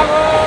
¡Bravo!